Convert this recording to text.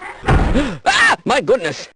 ah! My goodness!